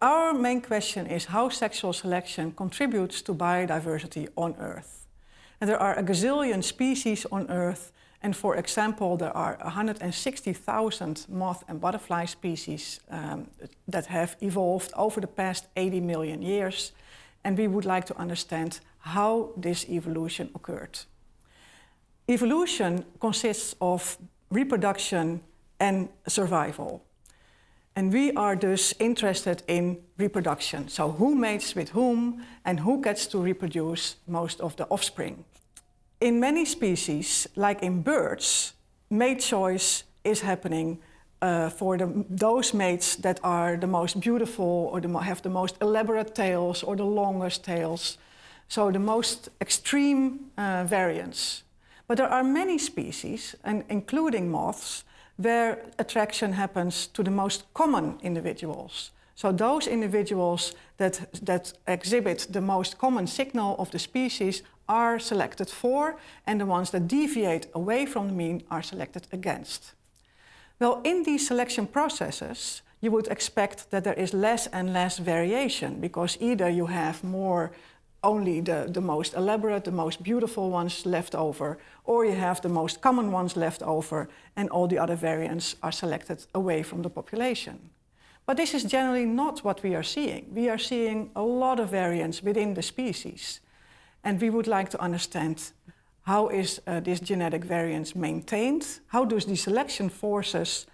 our main question is how sexual selection contributes to biodiversity on Earth. And there are a gazillion species on Earth and for example, there are 160,000 moth and butterfly species um, that have evolved over the past 80 million years. And we would like to understand how this evolution occurred. Evolution consists of reproduction and survival. And we are thus interested in reproduction. So who mates with whom and who gets to reproduce most of the offspring. In many species, like in birds, mate choice is happening uh, for the, those mates that are the most beautiful or the, have the most elaborate tails or the longest tails. So the most extreme uh, variants. But there are many species, and including moths, where attraction happens to the most common individuals. So those individuals that, that exhibit the most common signal of the species are selected for, and the ones that deviate away from the mean are selected against. Well, in these selection processes, you would expect that there is less and less variation, because either you have more only the, the most elaborate, the most beautiful ones left over, or you have the most common ones left over, and all the other variants are selected away from the population. But this is generally not what we are seeing. We are seeing a lot of variants within the species. And we would like to understand how is uh, this genetic variance maintained? How does the selection forces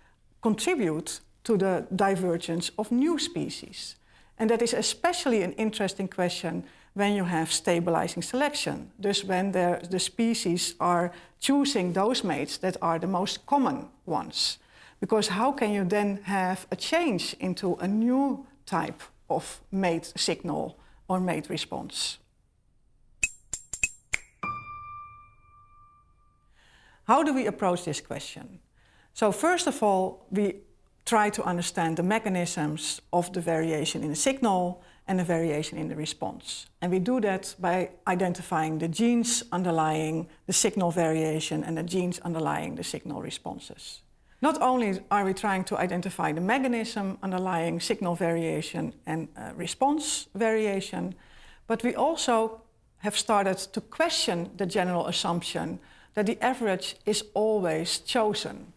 contribute to the divergence of new species? And that is especially an interesting question when you have stabilizing selection. Thus when the species are choosing those mates that are the most common ones. Because how can you then have a change into a new type of mate signal or mate response? How do we approach this question? So first of all, we try to understand the mechanisms of the variation in the signal and the variation in the response. And we do that by identifying the genes underlying the signal variation and the genes underlying the signal responses. Not only are we trying to identify the mechanism underlying signal variation and uh, response variation, but we also have started to question the general assumption that the average is always chosen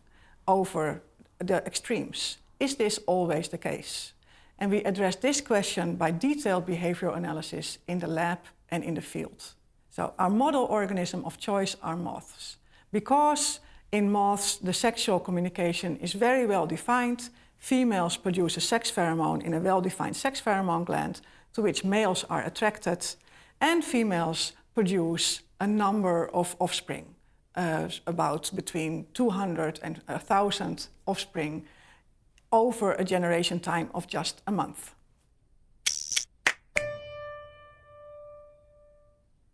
over the extremes. Is this always the case? And we address this question by detailed behavioral analysis in the lab and in the field. So our model organism of choice are moths. Because in moths, the sexual communication is very well defined. Females produce a sex pheromone in a well-defined sex pheromone gland to which males are attracted. And females produce a number of offspring, uh, about between 200 and 1,000 offspring over a generation time of just a month.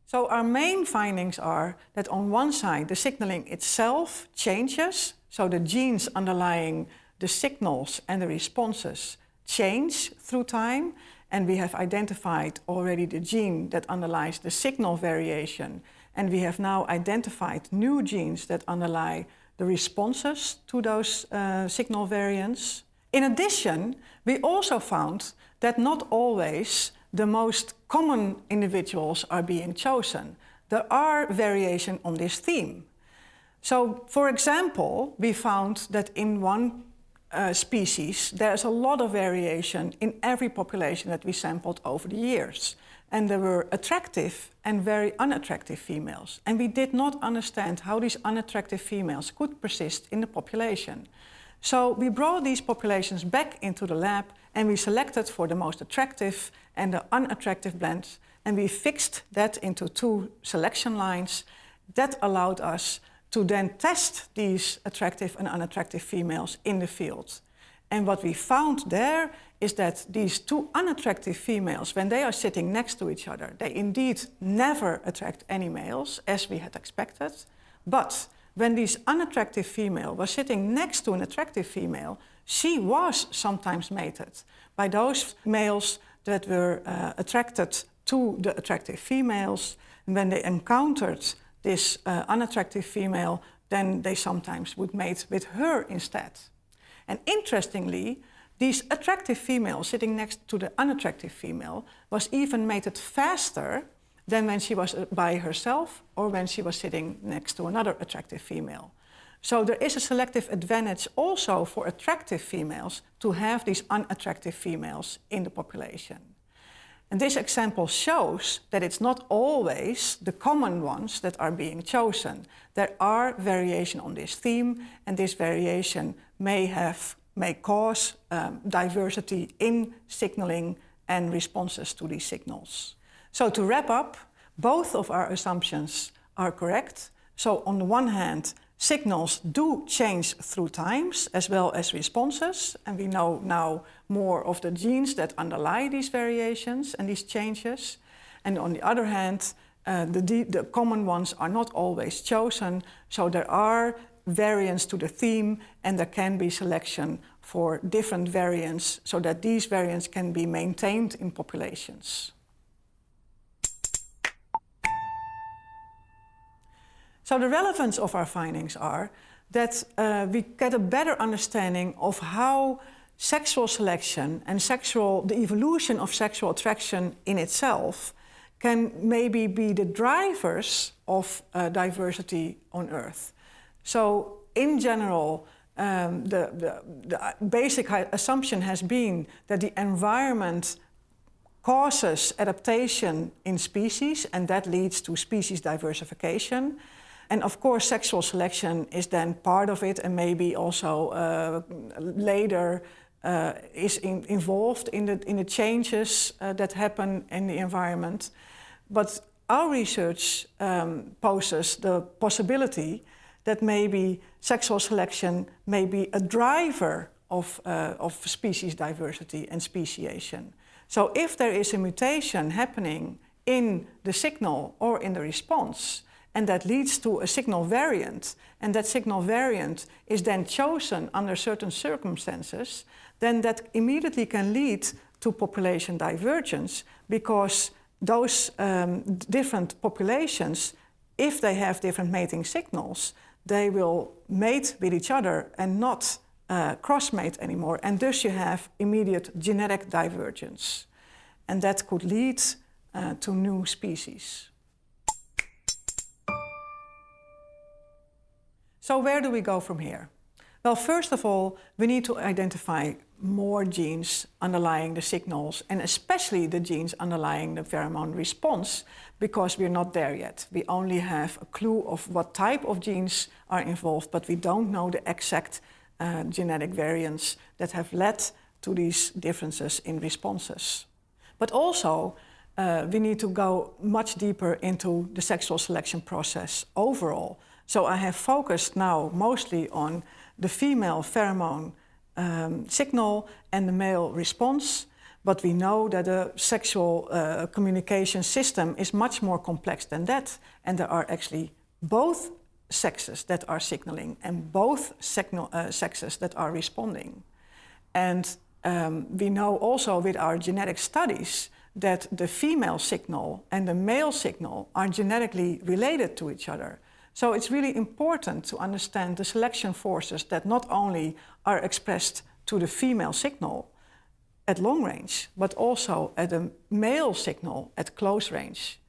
So our main findings are that on one side the signaling itself changes, so the genes underlying the signals and the responses change through time, and we have identified already the gene that underlies the signal variation, and we have now identified new genes that underlie the responses to those uh, signal variants. In addition, we also found that not always the most common individuals are being chosen. There are variation on this theme. So, for example, we found that in one uh, species, there's a lot of variation in every population that we sampled over the years. And there were attractive and very unattractive females. And we did not understand how these unattractive females could persist in the population. So we brought these populations back into the lab and we selected for the most attractive and the unattractive blends and we fixed that into two selection lines. That allowed us to then test these attractive and unattractive females in the field. And what we found there is that these two unattractive females, when they are sitting next to each other, they indeed never attract any males, as we had expected. But when this unattractive female was sitting next to an attractive female, she was sometimes mated by those males that were uh, attracted to the attractive females. And when they encountered this uh, unattractive female, then they sometimes would mate with her instead. And interestingly, these attractive females sitting next to the unattractive female was even mated faster than when she was uh, by herself or when she was sitting next to another attractive female. So there is a selective advantage also for attractive females to have these unattractive females in the population. And this example shows that it's not always the common ones that are being chosen. There are variation on this theme, and this variation may have may cause um, diversity in signaling and responses to these signals. So to wrap up, both of our assumptions are correct. So on the one hand, signals do change through times as well as responses. And we know now more of the genes that underlie these variations and these changes. And on the other hand, uh, the, the common ones are not always chosen. So there are variants to the theme and there can be selection for different variants so that these variants can be maintained in populations. So the relevance of our findings are that uh, we get a better understanding of how sexual selection and sexual, the evolution of sexual attraction in itself can maybe be the drivers of uh, diversity on Earth. So in general, um, the, the, the basic assumption has been that the environment causes adaptation in species and that leads to species diversification. And of course, sexual selection is then part of it and maybe also uh, later uh, is in, involved in the, in the changes uh, that happen in the environment. But our research um, poses the possibility that maybe sexual selection may be a driver of, uh, of species diversity and speciation. So if there is a mutation happening in the signal or in the response, and that leads to a signal variant, and that signal variant is then chosen under certain circumstances, then that immediately can lead to population divergence because those um, different populations, if they have different mating signals, they will mate with each other and not uh, cross-mate anymore. And thus you have immediate genetic divergence. And that could lead uh, to new species. So where do we go from here? Well, first of all, we need to identify more genes underlying the signals and especially the genes underlying the pheromone response because we're not there yet. We only have a clue of what type of genes are involved, but we don't know the exact uh, genetic variants that have led to these differences in responses. But also, uh, we need to go much deeper into the sexual selection process overall. So I have focused now mostly on the female pheromone um, signal and the male response. But we know that the sexual uh, communication system is much more complex than that. And there are actually both sexes that are signaling and both signal, uh, sexes that are responding. And um, we know also with our genetic studies that the female signal and the male signal are genetically related to each other. So it's really important to understand the selection forces that not only are expressed to the female signal at long range, but also at a male signal at close range.